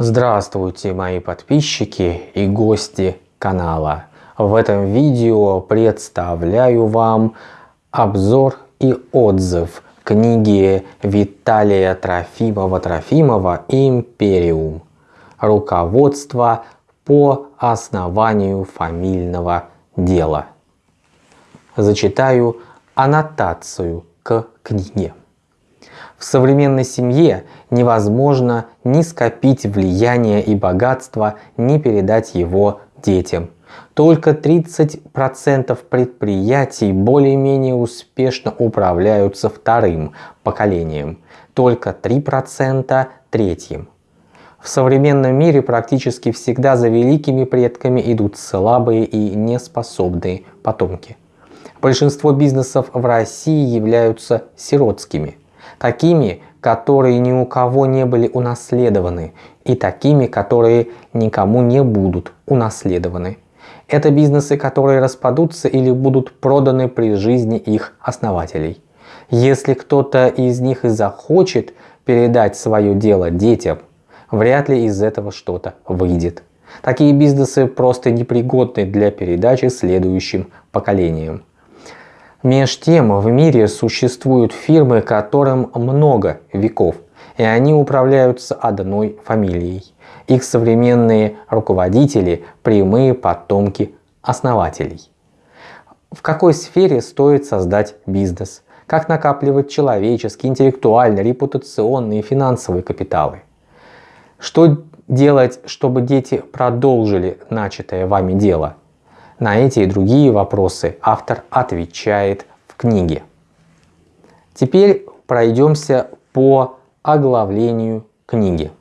Здравствуйте мои подписчики и гости канала. В этом видео представляю вам обзор и отзыв книги Виталия Трофимова-Трофимова «Империум. Руководство по основанию фамильного дела». Зачитаю аннотацию к книге. В современной семье невозможно ни скопить влияние и богатство, ни передать его детям. Только 30% предприятий более-менее успешно управляются вторым поколением, только 3% третьим. В современном мире практически всегда за великими предками идут слабые и неспособные потомки. Большинство бизнесов в России являются сиротскими – такими, которые ни у кого не были унаследованы, и такими, которые никому не будут унаследованы. Это бизнесы, которые распадутся или будут проданы при жизни их основателей. Если кто-то из них и захочет передать свое дело детям, вряд ли из этого что-то выйдет. Такие бизнесы просто непригодны для передачи следующим поколениям. Меж тем в мире существуют фирмы, которым много веков, и они управляются одной фамилией. Их современные руководители – прямые потомки основателей. В какой сфере стоит создать бизнес? Как накапливать человеческие, интеллектуальные, репутационные и финансовые капиталы? Что делать, чтобы дети продолжили начатое вами дело? На эти и другие вопросы автор отвечает в книге. Теперь пройдемся по оглавлению книги.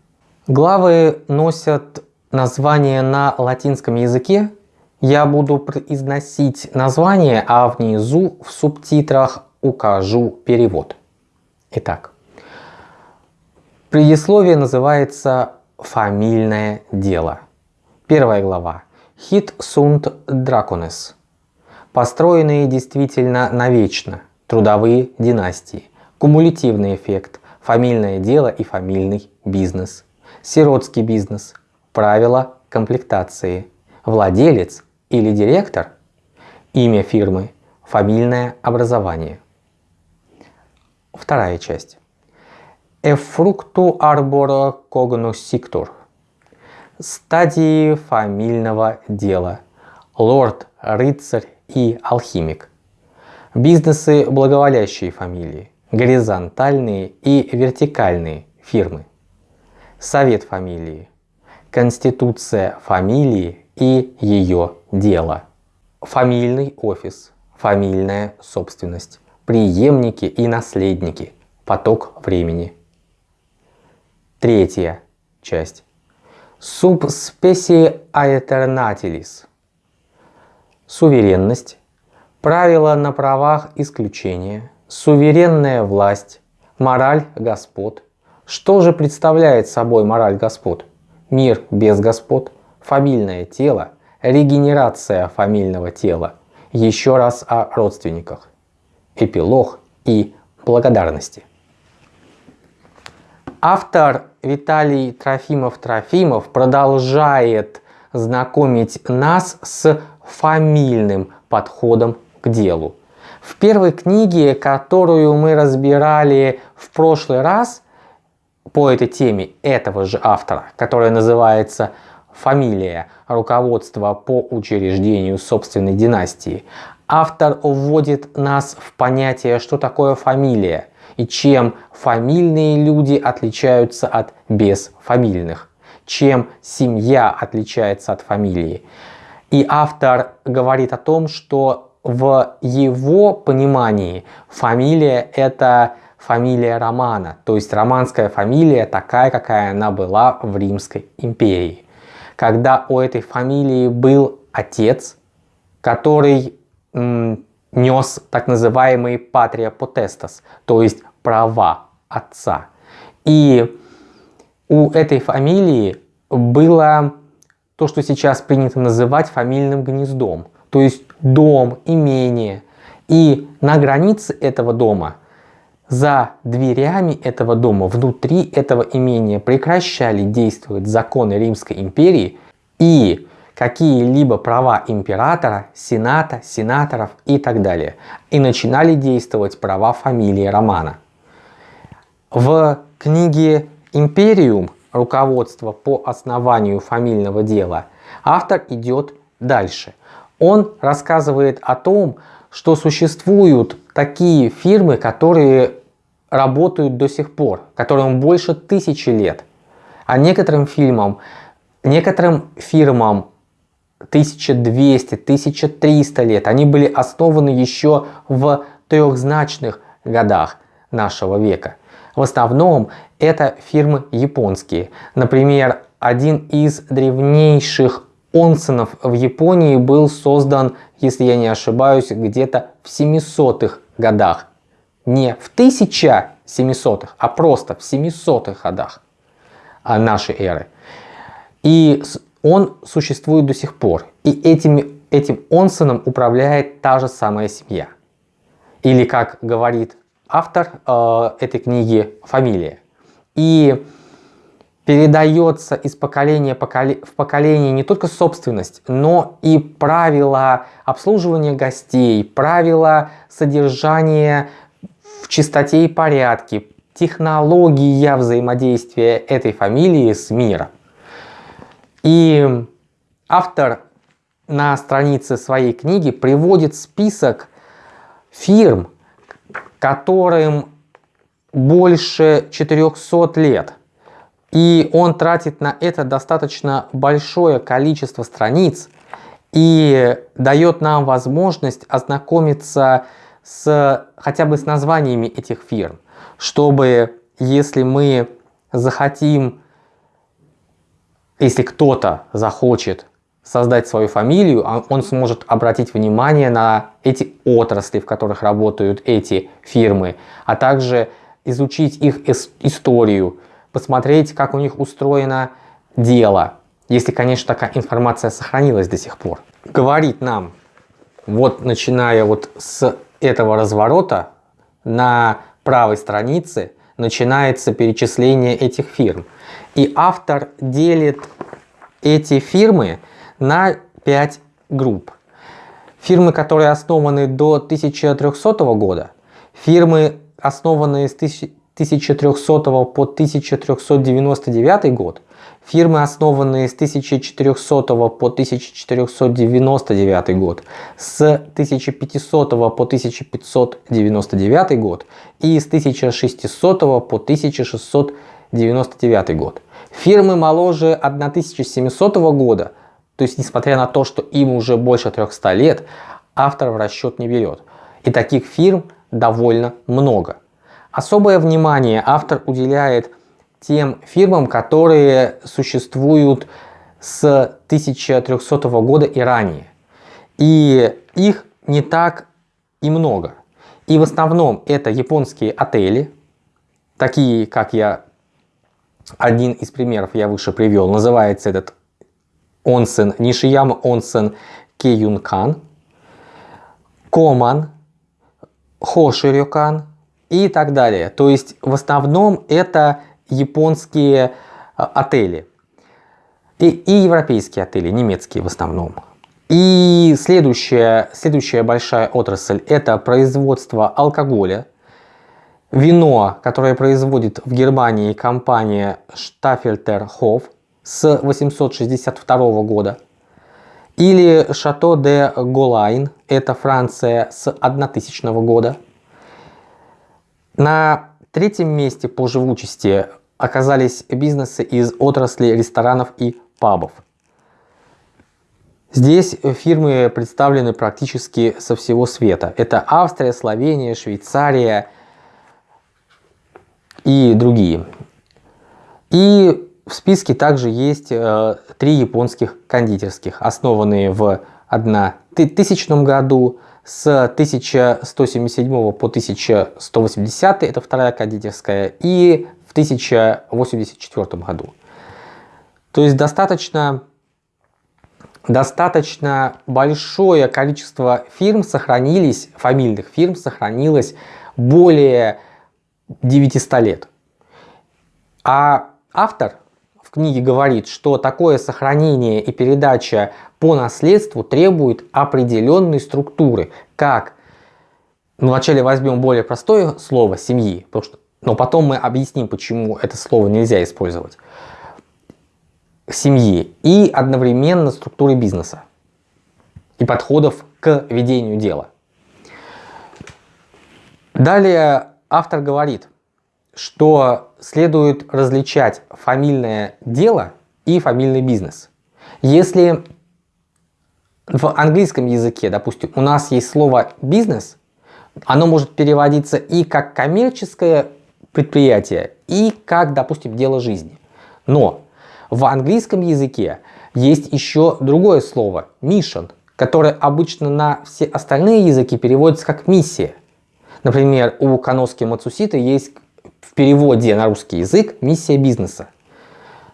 Главы носят название на латинском языке. Я буду произносить название, а внизу в субтитрах укажу перевод. Итак, предисловие называется «Фамильное дело». Первая глава Хит сунт драконес. Построенные действительно навечно. Трудовые династии. Кумулятивный эффект. Фамильное дело и фамильный бизнес. Сиротский бизнес. Правила комплектации. Владелец или директор. Имя фирмы. Фамильное образование. Вторая часть. Эфрукту арбора когносиктор стадии фамильного дела. Лорд, рыцарь и алхимик. Бизнесы благоволящие фамилии. Горизонтальные и вертикальные фирмы. Совет фамилии. Конституция фамилии и ее дело. Фамильный офис. Фамильная собственность. Приемники и наследники. Поток времени. Третья часть Subspecie aeternatilis. Суверенность. Правила на правах исключения. Суверенная власть. Мораль господ. Что же представляет собой мораль господ? Мир без господ. Фамильное тело. Регенерация фамильного тела. Еще раз о родственниках. Эпилог и благодарности. Автор Виталий Трофимов-Трофимов продолжает знакомить нас с фамильным подходом к делу. В первой книге, которую мы разбирали в прошлый раз по этой теме этого же автора, которая называется «Фамилия. Руководство по учреждению собственной династии», автор вводит нас в понятие, что такое фамилия – и чем фамильные люди отличаются от безфамильных, чем семья отличается от фамилии. И автор говорит о том, что в его понимании фамилия это фамилия Романа, то есть романская фамилия такая, какая она была в Римской империи. Когда у этой фамилии был отец, который нес так называемый патрия потестас, то есть права отца. И у этой фамилии было то, что сейчас принято называть фамильным гнездом, то есть дом, имение. И на границе этого дома за дверями этого дома, внутри этого имения прекращали действовать законы Римской империи и какие-либо права императора, сената, сенаторов и так далее. И начинали действовать права фамилии Романа. В книге «Империум. Руководство по основанию фамильного дела» автор идет дальше. Он рассказывает о том, что существуют такие фирмы, которые работают до сих пор, которым больше тысячи лет. А некоторым фильмам, некоторым фирмам 1200, 1300 лет. Они были основаны еще в трехзначных годах нашего века. В основном это фирмы японские. Например, один из древнейших онсенов в Японии был создан, если я не ошибаюсь, где-то в 700-х годах. Не в 1700-х, а просто в 700-х годах нашей эры. И он существует до сих пор. И этим, этим онсеном управляет та же самая семья. Или, как говорит автор э, этой книги, фамилия. И передается из поколения в поколение не только собственность, но и правила обслуживания гостей, правила содержания в чистоте и порядке, технология взаимодействия этой фамилии с миром. И автор на странице своей книги приводит список фирм, которым больше 400 лет. И он тратит на это достаточно большое количество страниц и дает нам возможность ознакомиться с хотя бы с названиями этих фирм, чтобы если мы захотим если кто-то захочет создать свою фамилию, а он сможет обратить внимание на эти отрасли, в которых работают эти фирмы, а также изучить их историю, посмотреть, как у них устроено дело, если, конечно, такая информация сохранилась до сих пор. Говорит нам, вот начиная вот с этого разворота, на правой странице начинается перечисление этих фирм. И автор делит эти фирмы на 5 групп. Фирмы, которые основаны до 1300 года, фирмы, основанные с 1300 по 1399 год, фирмы, основанные с 1400 по 1499 год, с 1500 по 1599 год и с 1600 по 1699 год. Фирмы моложе 1700 года, то есть несмотря на то, что им уже больше 300 лет, автор в расчет не берет. И таких фирм довольно много. Особое внимание автор уделяет тем фирмам, которые существуют с 1300 года и ранее. И их не так и много. И в основном это японские отели, такие, как я один из примеров я выше привел, называется этот онсен Нишияма онсен Кейюнкан, Коман, Хоширюкан и так далее. То есть в основном это японские а, отели и, и европейские отели, немецкие в основном. И следующая, следующая большая отрасль это производство алкоголя, Вино, которое производит в Германии компания Staffelter с 862 года. Или Шато де Голайн, это Франция с 1000 года. На третьем месте по живучести оказались бизнесы из отрасли ресторанов и пабов. Здесь фирмы представлены практически со всего света. Это Австрия, Словения, Швейцария, и другие. И в списке также есть э, три японских кондитерских, основанные в 1000 году с 1177 по 1180, это вторая кондитерская, и в 1084 году. То есть достаточно, достаточно большое количество фирм сохранились, фамильных фирм сохранилось более 900 лет. А автор в книге говорит, что такое сохранение и передача по наследству требует определенной структуры, как ну, вначале возьмем более простое слово семьи, потому что, но потом мы объясним, почему это слово нельзя использовать. Семьи и одновременно структуры бизнеса и подходов к ведению дела. Далее автор говорит, что следует различать фамильное дело и фамильный бизнес. Если в английском языке, допустим, у нас есть слово бизнес, оно может переводиться и как коммерческое предприятие, и как, допустим, дело жизни. Но в английском языке есть еще другое слово mission, которое обычно на все остальные языки переводится как миссия. Например, у Каноски Мацусита есть в переводе на русский язык миссия бизнеса.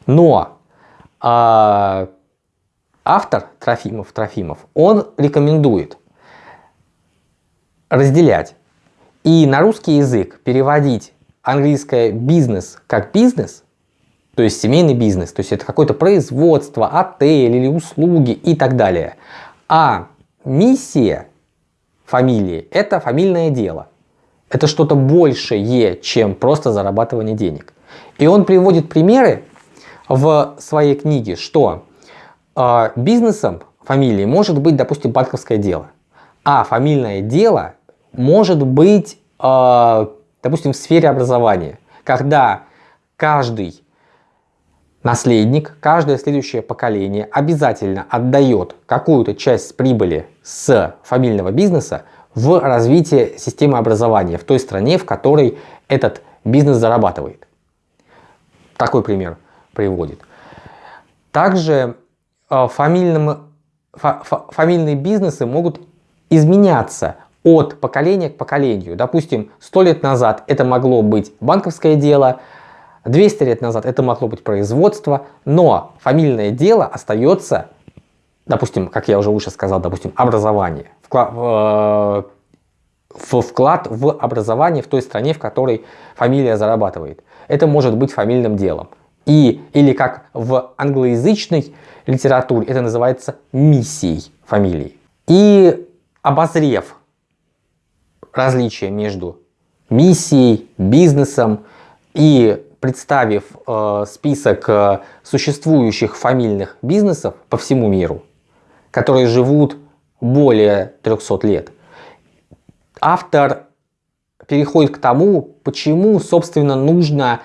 Но э, автор Трофимов Трофимов, он рекомендует разделять и на русский язык переводить английское бизнес как бизнес, то есть семейный бизнес, то есть это какое-то производство, отель или услуги и так далее. А миссия фамилии – это фамильное дело. Это что-то большее, чем просто зарабатывание денег. И он приводит примеры в своей книге, что э, бизнесом фамилии может быть, допустим, банковское дело, а фамильное дело может быть, э, допустим, в сфере образования, когда каждый наследник, каждое следующее поколение обязательно отдает какую-то часть прибыли с фамильного бизнеса в развитие системы образования в той стране, в которой этот бизнес зарабатывает. Такой пример приводит. Также э, фамильным, фамильные бизнесы могут изменяться от поколения к поколению. Допустим, 100 лет назад это могло быть банковское дело, 200 лет назад это могло быть производство, но фамильное дело остается, допустим, как я уже выше сказал, допустим, образование. Вклад, в вклад в образование в той стране, в которой фамилия зарабатывает. Это может быть фамильным делом. И, или как в англоязычной литературе это называется миссией фамилии. И обозрев различия между миссией, бизнесом и представив э, список э, существующих фамильных бизнесов по всему миру, которые живут более 300 лет, автор переходит к тому, почему, собственно, нужно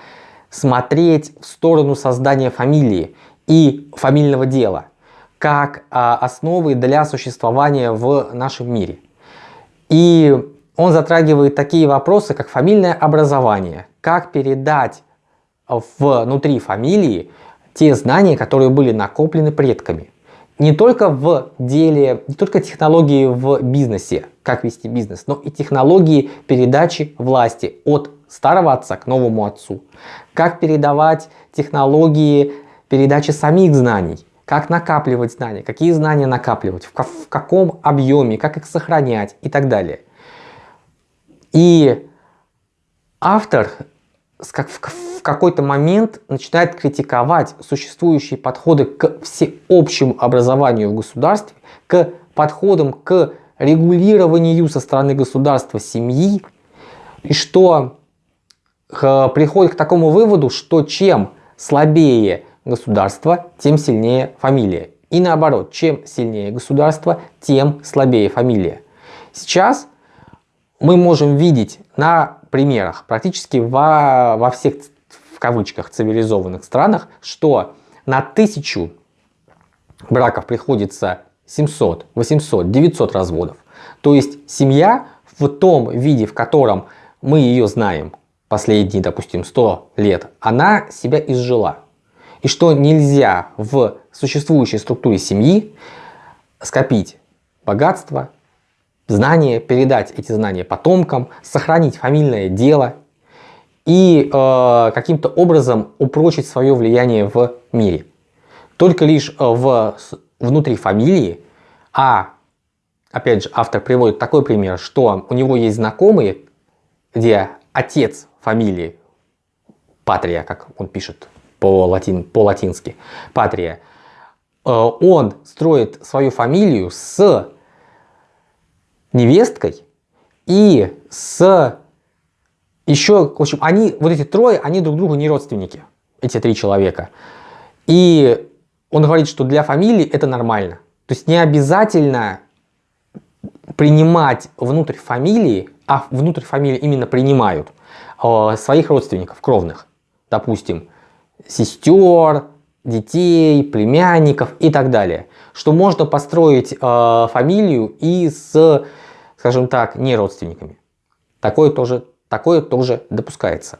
смотреть в сторону создания фамилии и фамильного дела, как а, основы для существования в нашем мире. И он затрагивает такие вопросы, как фамильное образование, как передать внутри фамилии те знания, которые были накоплены предками не только в деле, не только технологии в бизнесе, как вести бизнес, но и технологии передачи власти от старого отца к новому отцу. Как передавать технологии передачи самих знаний, как накапливать знания, какие знания накапливать, в, в каком объеме, как их сохранять и так далее. И автор как в, какой-то момент начинает критиковать существующие подходы к всеобщему образованию в государстве, к подходам к регулированию со стороны государства семьи, и что э, приходит к такому выводу, что чем слабее государство, тем сильнее фамилия. И наоборот, чем сильнее государство, тем слабее фамилия. Сейчас мы можем видеть на примерах практически во, во всех, в кавычках, цивилизованных странах, что на тысячу браков приходится 700, 800, 900 разводов. То есть семья в том виде, в котором мы ее знаем последние, допустим, 100 лет, она себя изжила. И что нельзя в существующей структуре семьи скопить богатство, знания, передать эти знания потомкам, сохранить фамильное дело и э, каким-то образом упрочить свое влияние в мире. Только лишь э, в, внутри фамилии, а опять же автор приводит такой пример, что у него есть знакомые, где отец фамилии, Патрия, как он пишет по-латински, по -латин, Патрия, э, он строит свою фамилию с невесткой и с еще, в общем, они, вот эти трое, они друг другу не родственники, эти три человека. И он говорит, что для фамилии это нормально. То есть не обязательно принимать внутрь фамилии, а внутрь фамилии именно принимают э, своих родственников, кровных. Допустим, сестер, детей, племянников и так далее. Что можно построить э, фамилию и с, скажем так, не родственниками. Такое тоже, такое тоже допускается.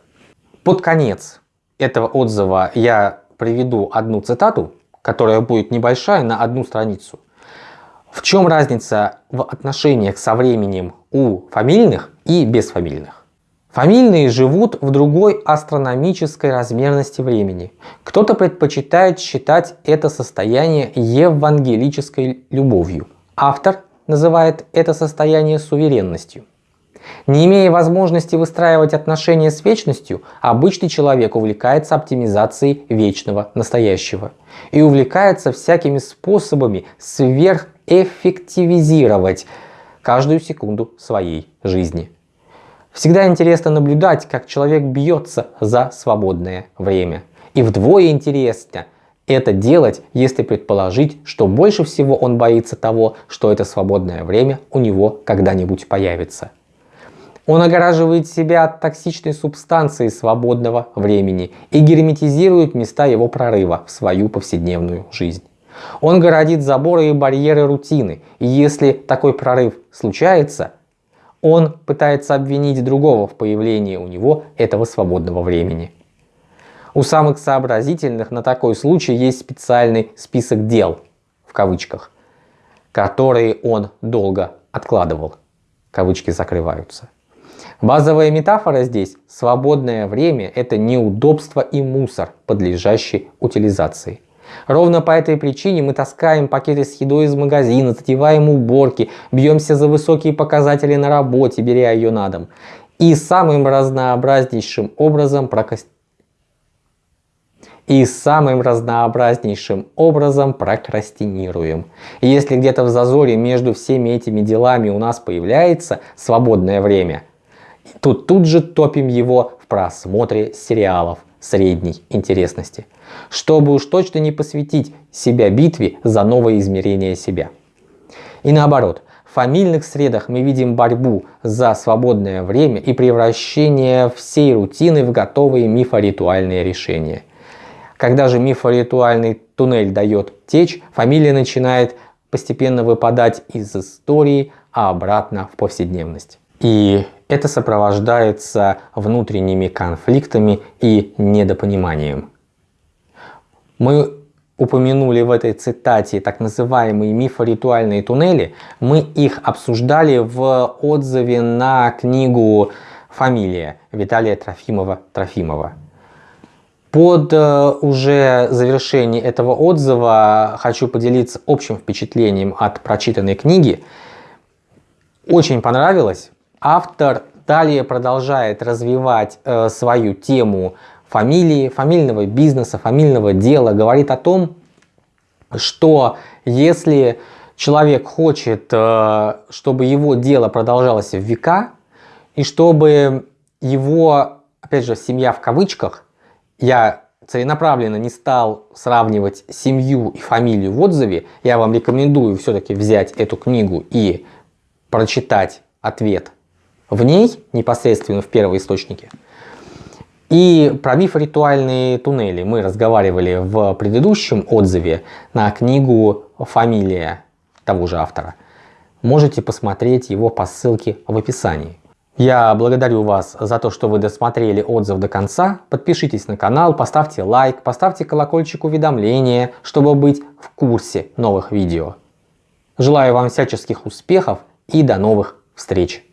Под конец этого отзыва я приведу одну цитату, которая будет небольшая на одну страницу. В чем разница в отношениях со временем у фамильных и безфамильных? Фамильные живут в другой астрономической размерности времени. Кто-то предпочитает считать это состояние евангелической любовью. Автор называет это состояние суверенностью. Не имея возможности выстраивать отношения с вечностью, обычный человек увлекается оптимизацией вечного настоящего и увлекается всякими способами сверхэффективизировать каждую секунду своей жизни. Всегда интересно наблюдать, как человек бьется за свободное время. И вдвое интересно это делать, если предположить, что больше всего он боится того, что это свободное время у него когда-нибудь появится. Он огораживает себя от токсичной субстанции свободного времени и герметизирует места его прорыва в свою повседневную жизнь. Он городит заборы и барьеры рутины, и если такой прорыв случается, он пытается обвинить другого в появлении у него этого свободного времени. У самых сообразительных на такой случай есть специальный список дел, в кавычках, которые он долго откладывал. Кавычки закрываются. Базовая метафора здесь – свободное время – это неудобство и мусор, подлежащий утилизации. Ровно по этой причине мы таскаем пакеты с едой из магазина, затеваем уборки, бьемся за высокие показатели на работе, беря ее на дом. И самым разнообразнейшим образом прокраст... и самым разнообразнейшим образом прокрастинируем. И если где-то в зазоре между всеми этими делами у нас появляется свободное время, то тут же топим его в просмотре сериалов средней интересности чтобы уж точно не посвятить себя битве за новое измерение себя. И наоборот, в фамильных средах мы видим борьбу за свободное время и превращение всей рутины в готовые мифоритуальные решения. Когда же мифоритуальный туннель дает течь, фамилия начинает постепенно выпадать из истории, а обратно в повседневность. И это сопровождается внутренними конфликтами и недопониманием. Мы упомянули в этой цитате так называемые мифоритуальные туннели. Мы их обсуждали в отзыве на книгу «Фамилия» Виталия Трофимова-Трофимова. Под э, уже завершение этого отзыва хочу поделиться общим впечатлением от прочитанной книги. Очень понравилось. Автор далее продолжает развивать э, свою тему фамилии, фамильного бизнеса, фамильного дела, говорит о том, что если человек хочет, э, чтобы его дело продолжалось в века, и чтобы его, опять же, семья в кавычках, я целенаправленно не стал сравнивать семью и фамилию в отзыве, я вам рекомендую все-таки взять эту книгу и прочитать ответ в ней, непосредственно в первоисточнике. И про миф-ритуальные туннели мы разговаривали в предыдущем отзыве на книгу «Фамилия» того же автора. Можете посмотреть его по ссылке в описании. Я благодарю вас за то, что вы досмотрели отзыв до конца. Подпишитесь на канал, поставьте лайк, поставьте колокольчик уведомления, чтобы быть в курсе новых видео. Желаю вам всяческих успехов и до новых встреч!